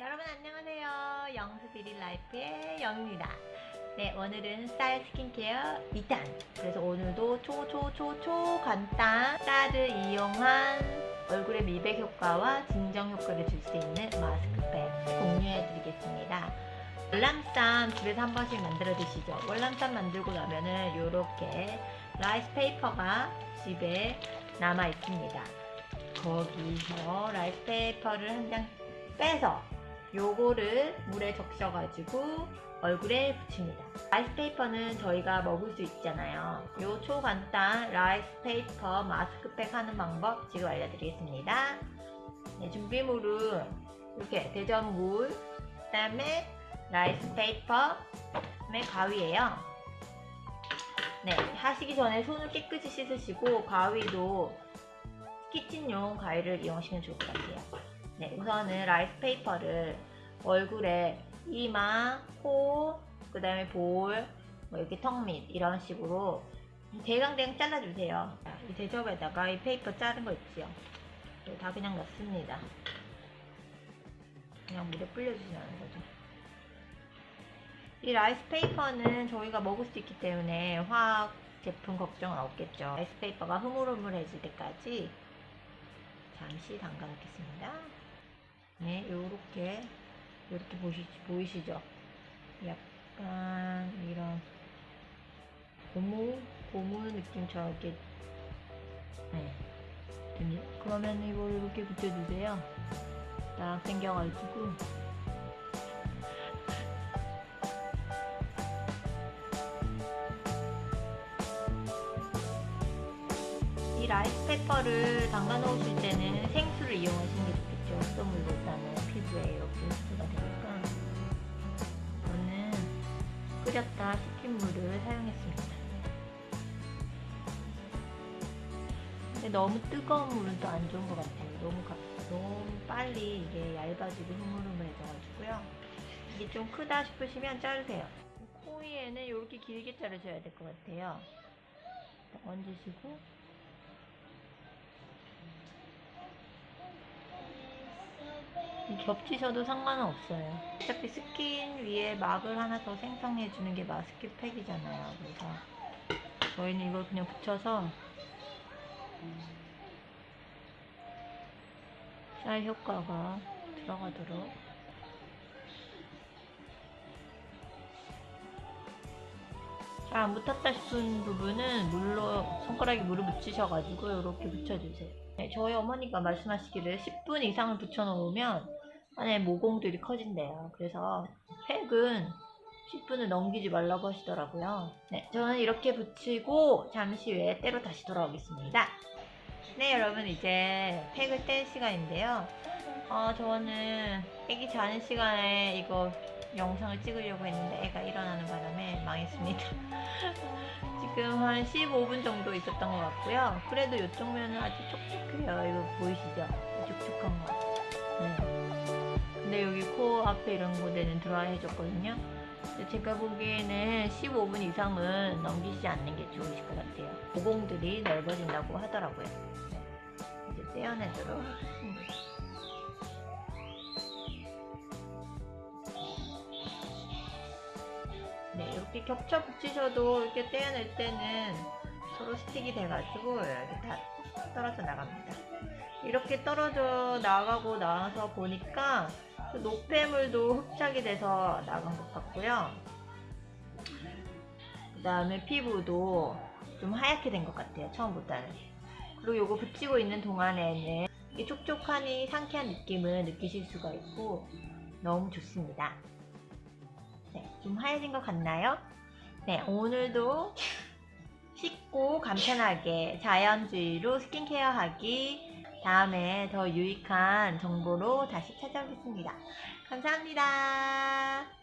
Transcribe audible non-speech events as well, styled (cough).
여러분 안녕하세요. Young's Beauty Life의 영입니다. 네, 오늘은 쌀 스킨케어 2탄. 그래서 오늘도 초초초초 간단 쌀을 이용한 얼굴의 미백 효과와 진정 효과를 줄 수 있는 마스크팩 공유해 드리겠습니다. 월남쌈 집에서 한 번씩 만들어 드시죠. 월남쌈 만들고 나면은 이렇게 라이스 페이퍼가 집에 남아 있습니다. 거기서 라이스 페이퍼를 한 장 빼서 요거를 물에 적셔가지고 얼굴에 붙입니다. 라이스 페이퍼는 저희가 먹을 수 있잖아요. 요 초간단 라이스 페이퍼 마스크팩 하는 방법 지금 알려드리겠습니다. 네, 준비물은 이렇게 대접 물, 그 다음에 라이스 페이퍼, 그다음에 가위예요. 네, 하시기 전에 손을 깨끗이 씻으시고 가위도 키친용 가위를 이용하시면 좋을 것 같아요. 네, 우선은 라이스 페이퍼를 얼굴에 이마, 코, 그 다음에 볼, 뭐 이렇게 턱 밑 이런 식으로 대강대강 잘라주세요. 이 대접에다가 이 페이퍼 자른 거 있지요. 다 그냥 넣습니다. 그냥 물에 불려주시는 거죠. 이 라이스 페이퍼는 저희가 먹을 수 있기 때문에 화학 제품 걱정은 없겠죠. 라이스 페이퍼가 흐물흐물해질 때까지 잠시 담가 놓겠습니다. 네, 요렇게 이렇게 보시, 보이시죠? 약간 이런 고무 고무 느낌처럼 이렇게 네. 그러면 이걸 이렇게 붙여주세요. 딱 당겨가지고 이 라이스 페이퍼를 담가 놓으실 때는 생수를 이용하시는 게 좋겠죠. 수돗물보다는 피부에 이렇게 끓였다 식힌 물을 사용했습니다. 근데 너무 뜨거운 물은 또 안 좋은 것 같아요. 너무, 가, 너무 빨리 이게 얇아지고 흐물흐물해져가지고요. 이게 좀 크다 싶으시면 자르세요. 코 위에는 이렇게 길게 자르셔야 될 것 같아요. 얹으시고 겹치셔도 상관은 없어요. 어차피 스킨 위에 막을 하나 더 생성해주는 게 마스크 팩이잖아요. 그래서 저희는 이걸 그냥 붙여서 쌀 효과가 들어가도록 잘 안 붙었다 싶은 부분은 물로 손가락에 물을 묻히셔가지고 이렇게 붙여주세요. 네, 저희 어머니가 말씀하시기를 10분 이상을 붙여놓으면 안에 모공들이 커진대요. 그래서 팩은 10분을 넘기지 말라고 하시더라고요. 네, 저는 이렇게 붙이고 잠시 후에 때로 다시 돌아오겠습니다. 네, 여러분 이제 팩을 뗄 시간인데요. 어, 저는 애기 자는 시간에 이거 영상을 찍으려고 했는데 애가 일어나는 바람에 망했습니다. (laughs) 지금 한 15분 정도 있었던 것 같고요. 그래도 이쪽 면은 아주 촉촉해요. 이거 보이시죠? 촉촉한 거. 네. 근데 여기 코 앞에 이런 곳에는 드라이 해줬거든요. 제가 보기에는 15분 이상은 넘기지 않는 게 좋으실 것 같아요. 모공들이 넓어진다고 하더라고요. 네. 이제 떼어내도록 하겠습니다. 네, 이렇게 겹쳐 붙이셔도 이렇게 떼어낼 때는 서로 스틱이 돼가지고 이렇게 다 떨어져 나갑니다. 이렇게 떨어져 나가고 나서 보니까 그 노폐물도 흡착이 돼서 나간 것 같고요. 그 다음에 피부도 좀 하얗게 된 것 같아요. 처음보다는. 그리고 이거 붙이고 있는 동안에는 이 촉촉하니 상쾌한 느낌을 느끼실 수가 있고 너무 좋습니다. 네, 좀 하얘진 것 같나요? 네, 오늘도 (laughs) 쉽고 간편하게 자연주의로 스킨케어 하기 다음에 더 유익한 정보로 다시 찾아오겠습니다. 감사합니다.